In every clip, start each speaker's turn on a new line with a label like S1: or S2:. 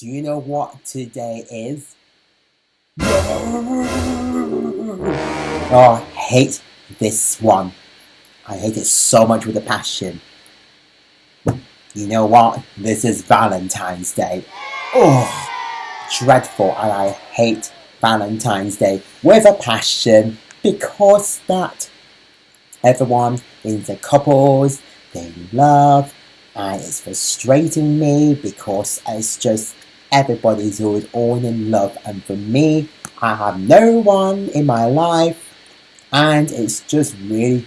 S1: Do you know what today is? Oh, I hate this one. I hate it so much with a passion. You know what? This is Valentine's Day. Oh, dreadful, and I hate Valentine's Day with a passion because that everyone in the couples they love and it's frustrating me because it's just everybody's always all in love. And for me I have no one in my life. And it's just really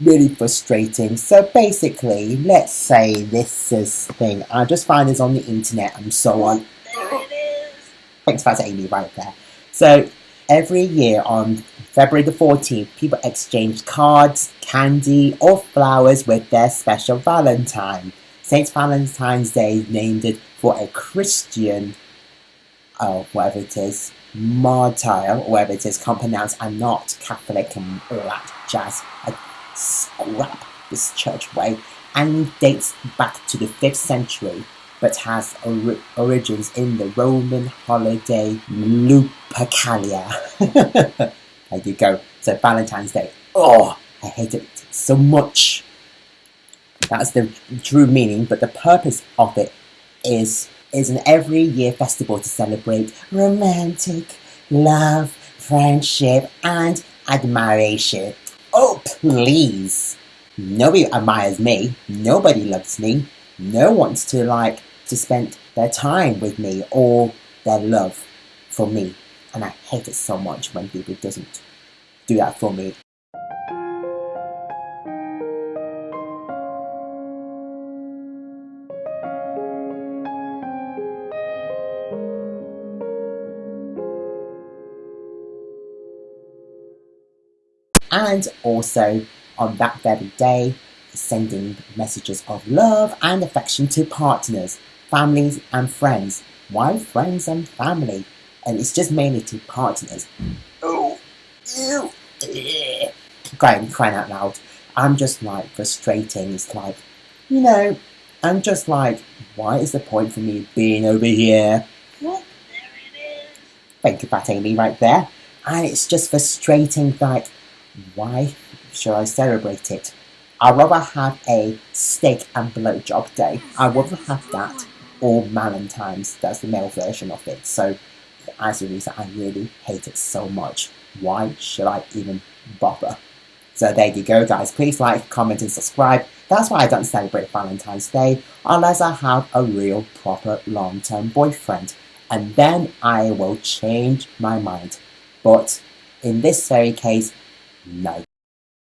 S1: really frustrating. So basically let's say this is thing. I just find this on the internet. And so on. Thanks for Fat Amy right there. So every year on February the 14th people exchange cards candy or flowers with their special valentine St. Valentine's Day named it for a Christian, oh, whatever it is, martyr, whatever it is, can't pronounce, I'm not Catholic and all that jazz. I scrap this church way and dates back to the 5th century but has or origins in the Roman holiday Lupercalia. there you go. So Valentine's Day. Oh, I hate it so much. That's the true meaning, but the purpose of it is is an every year festival to celebrate romantic love, friendship, and admiration. Oh, please! Nobody admires me. Nobody loves me. No wants to like to spend their time with me or their love for me. And I hate it so much when people doesn't do that for me. And also on that very day sending messages of love and affection to partners, families and friends. Why friends and family? And it's just mainly to partners. Oh, ew, crying, crying out loud. I'm just like frustrating. It's like, you know, I'm just like, why is the point for me being over here? What? There it is. Thank you, Fat Amy, right there. And it's just frustrating, like, why should I celebrate it? I'd rather have a steak and blowjob day. I'd rather have that or Valentine's. That's the male version of it. So, as a reason, I really hate it so much. Why should I even bother? So there you go, guys. Please like, comment, and subscribe. That's why I don't celebrate Valentine's Day unless I have a real, proper, long-term boyfriend. And then I will change my mind. But in this very case, no